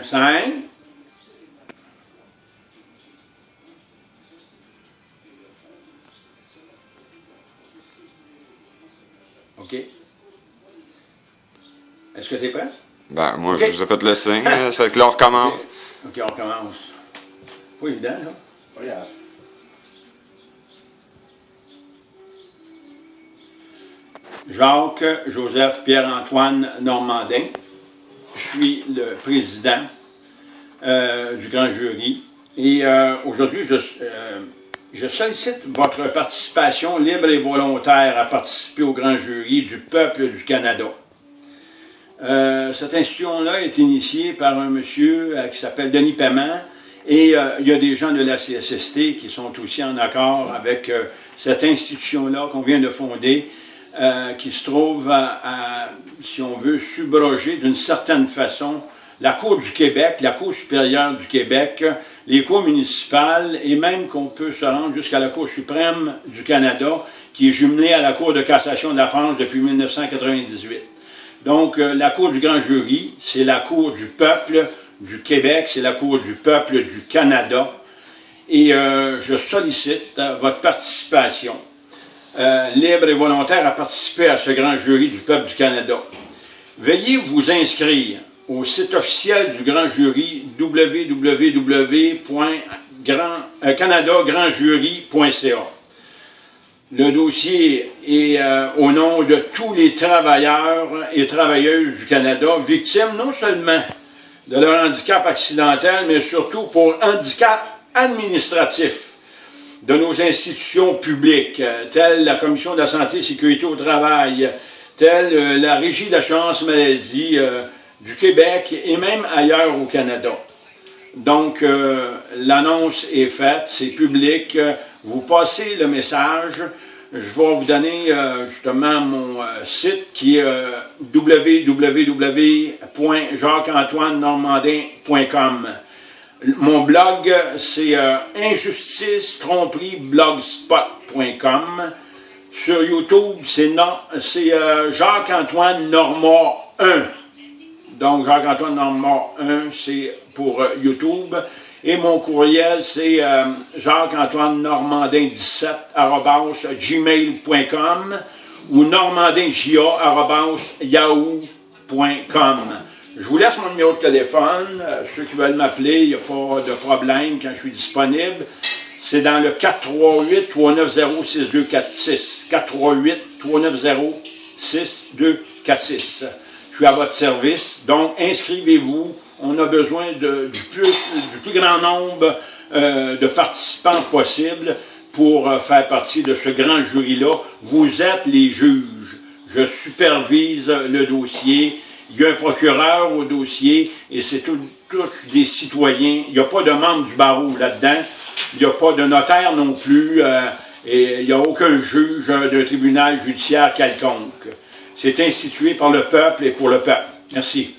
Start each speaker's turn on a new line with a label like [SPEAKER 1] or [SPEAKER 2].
[SPEAKER 1] 1, 5. OK. Est-ce que tu es prêt?
[SPEAKER 2] Ben, moi, je vous ai fait le signe. Ça fait que là, on recommence.
[SPEAKER 1] OK, on commence. Pas évident, là. Pas grave. Jacques Joseph Pierre-Antoine Normandin. Je suis le président euh, du grand jury. Et euh, aujourd'hui, je, euh, je sollicite votre participation libre et volontaire à participer au grand jury du peuple du Canada. Cette institution-là est initiée par un monsieur qui s'appelle Denis Paiement et il y a des gens de la CSST qui sont aussi en accord avec cette institution-là qu'on vient de fonder, euh, qui se trouve à, si on veut, subroger d'une certaine façon la Cour du Québec, la Cour supérieure du Québec, les cours municipales et même qu'on peut se rendre jusqu'à la Cour suprême du Canada, qui est jumelée à la Cour de cassation de la France depuis 1998. Donc, euh, la Cour du grand jury, c'est la Cour du peuple du Québec, c'est la Cour du peuple du Canada. Et euh, je sollicite votre participation euh, libre et volontaire à participer à ce grand jury du peuple du Canada. Veuillez vous inscrire au site officiel du grand jury www.canadagrandjury.ca. Le dossier est euh, au nom de tous les travailleurs et travailleuses du Canada, victimes non seulement de leur handicap accidentel, mais surtout pour handicap administratif de nos institutions publiques, telles la Commission de la santé et sécurité au travail, telle euh, la Régie d'assurance maladie euh, du Québec et même ailleurs au Canada. Donc, euh, l'annonce est faite, c'est public. Vous passez le message. Je vais vous donner justement mon site qui est www.jacques-antoine-normandin.com. Mon blog, c'est euh, injustice tromperie blogspot.com. Sur YouTube, c'est euh, Jacques-Antoine Normand 1. Donc, Jacques-Antoine Normand 1, c'est pour euh, YouTube. Et mon courriel, c'est euh, Jacques-Antoine Normandin 17 gmail.com ou normandinja yahoo.com. Je vous laisse mon numéro de téléphone. Euh, ceux qui veulent m'appeler, il n'y a pas de problème quand je suis disponible. C'est dans le 438-390-6246. 438-390-6246. Je suis à votre service. Donc, inscrivez-vous. On a besoin de, du, plus, du plus grand nombre euh, de participants possible pour euh, faire partie de ce grand jury-là. Vous êtes les juges. Je supervise le dossier. Il y a un procureur au dossier et c'est tous des citoyens. Il n'y a pas de membre du barreau là-dedans. Il n'y a pas de notaire non plus. Euh, et il n'y a aucun juge d'un tribunal judiciaire quelconque. C'est institué par le peuple et pour le peuple. Merci.